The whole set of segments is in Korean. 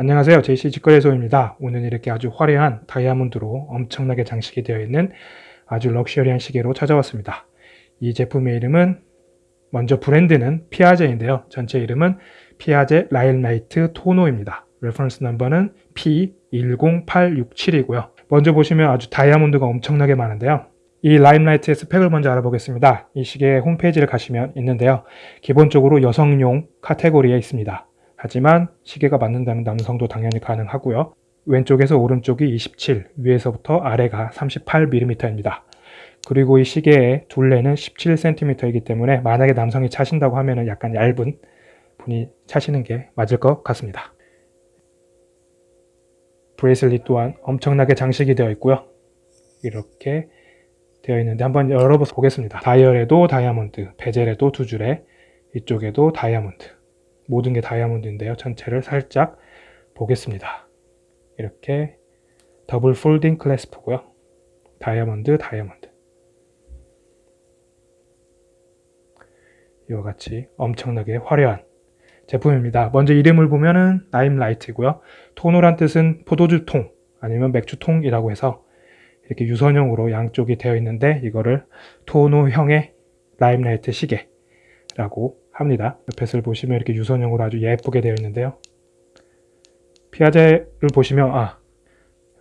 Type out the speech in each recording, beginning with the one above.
안녕하세요. JC 직거래소입니다. 오늘 이렇게 아주 화려한 다이아몬드로 엄청나게 장식이 되어 있는 아주 럭셔리한 시계로 찾아왔습니다. 이 제품의 이름은 먼저 브랜드는 피아제인데요. 전체 이름은 피아제 라임라이트 토노입니다. reference number는 P10867이고요. 먼저 보시면 아주 다이아몬드가 엄청나게 많은데요. 이 라임라이트의 스펙을 먼저 알아보겠습니다. 이 시계 홈페이지를 가시면 있는데요. 기본적으로 여성용 카테고리에 있습니다. 하지만 시계가 맞는다면 남성도 당연히 가능하고요. 왼쪽에서 오른쪽이 27, 위에서부터 아래가 38mm입니다. 그리고 이 시계의 둘레는 17cm이기 때문에 만약에 남성이 차신다고 하면 약간 얇은 분이 차시는 게 맞을 것 같습니다. bracelet 또한 엄청나게 장식이 되어 있고요. 이렇게 되어 있는데 한번 열어보겠습니다. 다이얼에도 다이아몬드, 베젤에도 두 줄에 이쪽에도 다이아몬드 모든 게 다이아몬드인데요. 전체를 살짝 보겠습니다. 이렇게 double folding clasp고요. 다이아몬드, 다이아몬드 이와 같이 엄청나게 화려한 제품입니다. 먼저 이름을 보면은 라임라이트고요. tonneau란 뜻은 포도주 통 아니면 맥주 통이라고 해서 이렇게 유선형으로 양쪽이 되어 있는데 이거를 tonneau형의 라임라이트 시계라고 합니다. 옆에서 보시면 이렇게 유선형으로 아주 예쁘게 되어 있는데요. 피아제를 보시면 아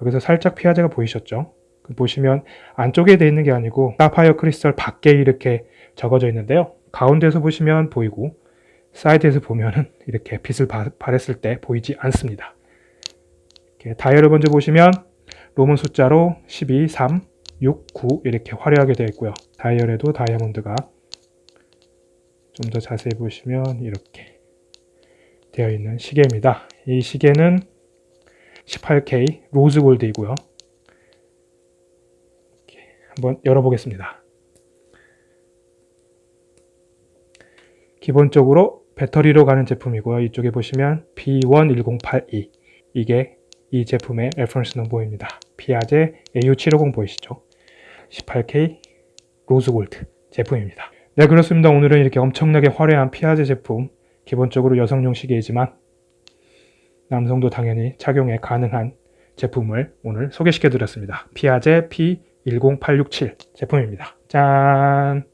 여기서 살짝 피아제가 보이셨죠? 그 보시면 안쪽에 되어 있는 게 아니고 사파이어 크리스탈 밖에 이렇게 적어져 있는데요. 가운데서 보시면 보이고 사이드에서 보면은 이렇게 빛을 발했을 때 보이지 않습니다. 다이얼을 먼저 보시면 로문 숫자로 12, 3, 6, 9 이렇게 화려하게 되어 있고요. 다이얼에도 다이아몬드가 좀 더 자세히 보시면 이렇게 되어 있는 시계입니다. 이 시계는 18K 로즈 골드이고요. 한번 열어보겠습니다. 기본적으로 배터리로 가는 제품이고요. 이쪽에 보시면 B11082 이게 이 제품의 reference number입니다. 피아제 AU750 보이시죠? 18K rose gold 제품입니다. 네 그렇습니다. 오늘은 이렇게 엄청나게 화려한 피아제 제품 기본적으로 여성용 시계이지만 남성도 당연히 착용에 가능한 제품을 오늘 소개시켜 드렸습니다. 피아제 P10867 제품입니다. 짠!